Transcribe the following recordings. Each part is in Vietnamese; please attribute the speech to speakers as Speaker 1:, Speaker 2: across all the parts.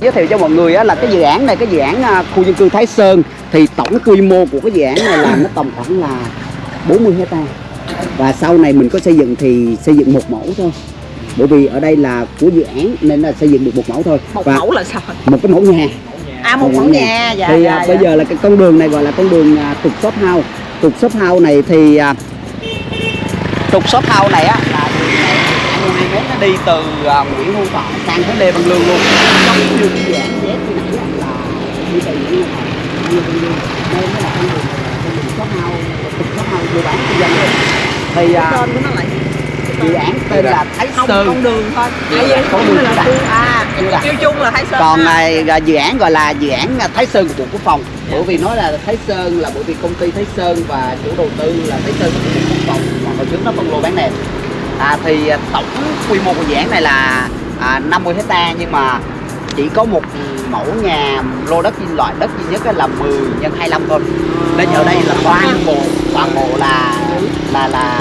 Speaker 1: giới thiệu cho mọi người là cái dự án này cái dự án à, khu dân cư Thái Sơn. Thì tổng quy mô của cái dự án này là nó tầm khoảng là 40 hecta và sau này mình có xây dựng thì xây dựng một mẫu thôi. Bởi vì ở đây là của dự án nên là xây dựng được một mẫu thôi.
Speaker 2: Một
Speaker 1: và
Speaker 2: mẫu là sao?
Speaker 1: một cái mẫu nhà.
Speaker 2: À một mẫu nhà. dạ
Speaker 1: thì
Speaker 2: dạ,
Speaker 1: à,
Speaker 2: dạ.
Speaker 1: bây giờ là cái con đường này gọi là con đường à, trục shop house. Trục shop house này thì à, trục shop house này á là đường này 22 mét nó đi từ à, Nguyễn Hữu Thọ sang tới Lê Văn Lương luôn dự án
Speaker 2: tên là
Speaker 1: Thái
Speaker 2: không
Speaker 1: Sơn
Speaker 2: con đường thôi.
Speaker 1: Dạ,
Speaker 2: à, vậy
Speaker 1: con đường
Speaker 2: là à kêu chung là Thái Sơn
Speaker 1: còn là dự án gọi là dự án à, Thái Sơn của Bộ Quốc phòng. Bởi vì nói là Thái Sơn là bởi vì công ty Thái Sơn và chủ đầu tư là Thái Sơn của Bộ Quốc phòng. Mà hồi trước nó phân lô bán nền. À, thì à, tổng quy mô của dự án này là à, 50 hecta nhưng mà chỉ có một mẫu nhà lô đất loại đất duy nhất là 10 nhân 25 thôi. Nên ở đây là toàn bộ toàn bộ là là là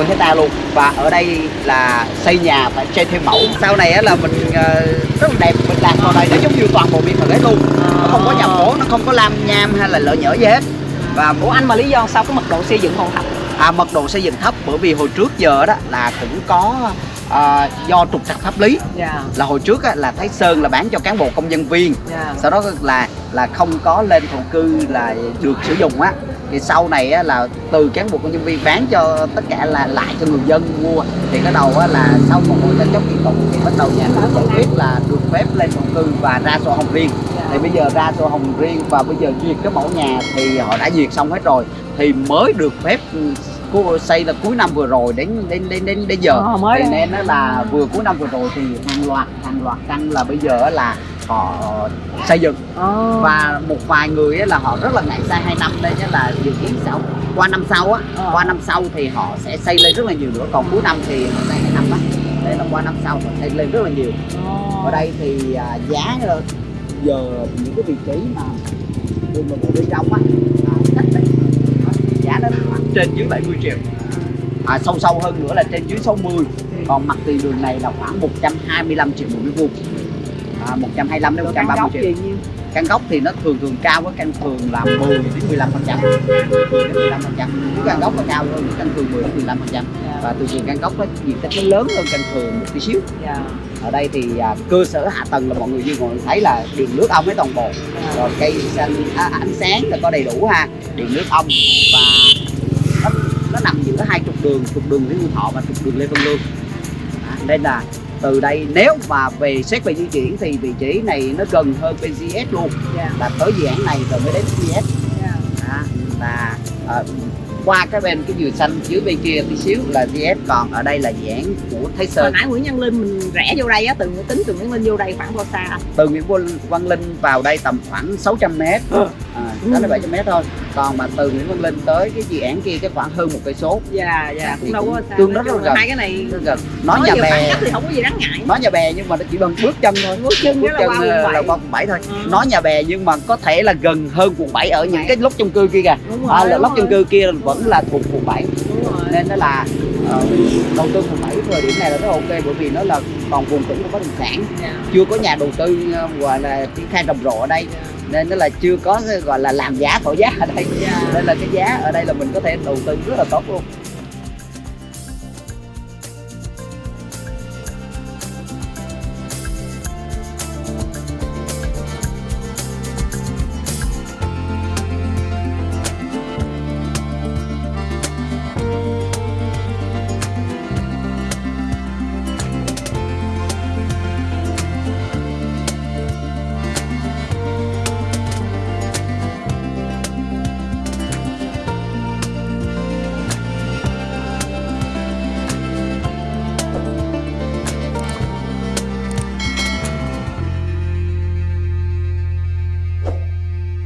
Speaker 1: 50 hecta luôn. Và ở đây là xây nhà phải xây thêm mẫu. Sau này là mình ờ, rất là đẹp. Mình làm vào đây nó giống như toàn bộ biệt thự hết luôn. Nó không có nhà phố nó không có lam nham hay là lỡ nhỡ gì hết. Và
Speaker 2: của anh mà lý do sao? Cái mật độ xây dựng còn thấp.
Speaker 1: À, mật độ xây dựng thấp bởi vì hồi trước giờ đó là cũng có à, do trục trặc pháp lý.
Speaker 2: Dạ.
Speaker 1: Là hồi trước á, là Thái Sơn là bán cho cán bộ công nhân viên.
Speaker 2: Dạ.
Speaker 1: Sau đó là là không có lên thổ cư là được sử dụng á. Thì sau này á, là từ cán bộ công nhân viên bán cho tất cả là lại cho người dân mua. Thì cái đầu á, là sau một hồi tranh chấp kiện tụng thì bắt đầu nhà nước giải quyết là được phép lên thổ cư và ra sổ hồng riêng. Thì bây giờ ra sổ hồng riêng và bây giờ duyệt cái mẫu nhà thì họ đã duyệt xong hết rồi. Thì mới được phép xây là cuối năm vừa rồi đến đến đến đến, đến giờ.
Speaker 2: Ờ, mới
Speaker 1: thì nên nó là vừa cuối năm vừa rồi thì hàng loạt hàng loạt căn là bây giờ là họ xây dựng.
Speaker 2: Ờ.
Speaker 1: và một vài người là họ rất là ngại sai hai năm đây là dự kiến sau qua năm sau á
Speaker 2: Ờ.
Speaker 1: qua năm sau thì họ sẽ xây lên rất là nhiều nữa. Còn cuối năm thì họ xây hai năm á. Đây là qua năm sau họ xây lên rất là nhiều. Ở đây thì à, giá giờ những cái vị trí mà đường mà bộ bên trong á à, cách đây nó trên dưới 70 triệu. À, sâu sâu hơn nữa là trên dưới 60 còn mặt tiền đường này là khoảng 125 triệu một mét vuông à, 125 đến
Speaker 2: Rồi căn
Speaker 1: 130
Speaker 2: góc
Speaker 1: triệu. căn gốc thì nó thường thường cao với căn thường là 10 đến 15 phần trăm. 15 phần trăm. Căn gốc nó cao hơn căn thường 10 đến 15 phần trăm. Và thường thường căn gốc nó diện tích nó lớn hơn căn thường một tí xíu.
Speaker 2: Dạ.
Speaker 1: Ở đây thì à, cơ sở hạ tầng là mọi người như mọi người thấy là điện nước ong với toàn bộ. Rồi cây xanh à, ánh sáng là có đầy đủ ha. Điện nước ong và giữa hai trục đường trục đường Nguyễn Hữu Thọ và trục đường Lê Văn Lương. À, nên là từ đây nếu mà về xét về di chuyển thì vị trí này nó gần hơn PGS luôn.
Speaker 2: Dạ.
Speaker 1: Là tới dự án này rồi mới đến PGS
Speaker 2: dạ.
Speaker 1: À, là à, qua cái bên cái dừa xanh dưới bên kia tí xíu là GS còn ở đây là dự án của Thái
Speaker 2: hồi
Speaker 1: Sơn
Speaker 2: nãy Nguyễn Nhân Linh mình rẽ vô đây á từ tính từ Nguyễn Linh vô đây khoảng bao xa
Speaker 1: từ Nguyễn Văn- Văn Linh vào đây tầm khoảng 600 m à, 600 700 m thôi. Còn mà từ Nguyễn Văn Linh tới cái dự án kia cái khoảng hơn một cây số.
Speaker 2: Dạ dạ cũng đâu có xa
Speaker 1: tương đối
Speaker 2: là
Speaker 1: gần.
Speaker 2: hai cái này
Speaker 1: rất gần. Nói
Speaker 2: nói
Speaker 1: nhà bè
Speaker 2: thì không có gì đáng ngại.
Speaker 1: Nói nhà bè nhưng mà nó chỉ bằng bước chân thôi.
Speaker 2: Bước chân
Speaker 1: bước
Speaker 2: đó là
Speaker 1: chân
Speaker 2: qua
Speaker 1: ờ,
Speaker 2: quận
Speaker 1: là
Speaker 2: bảy.
Speaker 1: qua quận 7 thôi.
Speaker 2: Ừ.
Speaker 1: nói nhà bè nhưng mà có thể là gần hơn quận 7 ở những
Speaker 2: Bảy.
Speaker 1: cái lốc chung cư kia kìa. À, là lốc chung cư kia vẫn là thuộc quận 7
Speaker 2: đúng rồi.
Speaker 1: Nên nó là ờ, đầu tư quận 7 thời điểm này là rất ok bởi vì nó là còn vùng tỉnh của bất động sản
Speaker 2: dạ.
Speaker 1: Chưa có nhà đầu tư ờ, gọi là triển khai rầm rộ ở đây nên nó là chưa có gọi là làm giá thổi giá ở đây
Speaker 2: Dạ.
Speaker 1: nên là cái giá ở đây là mình có thể đầu tư rất là tốt luôn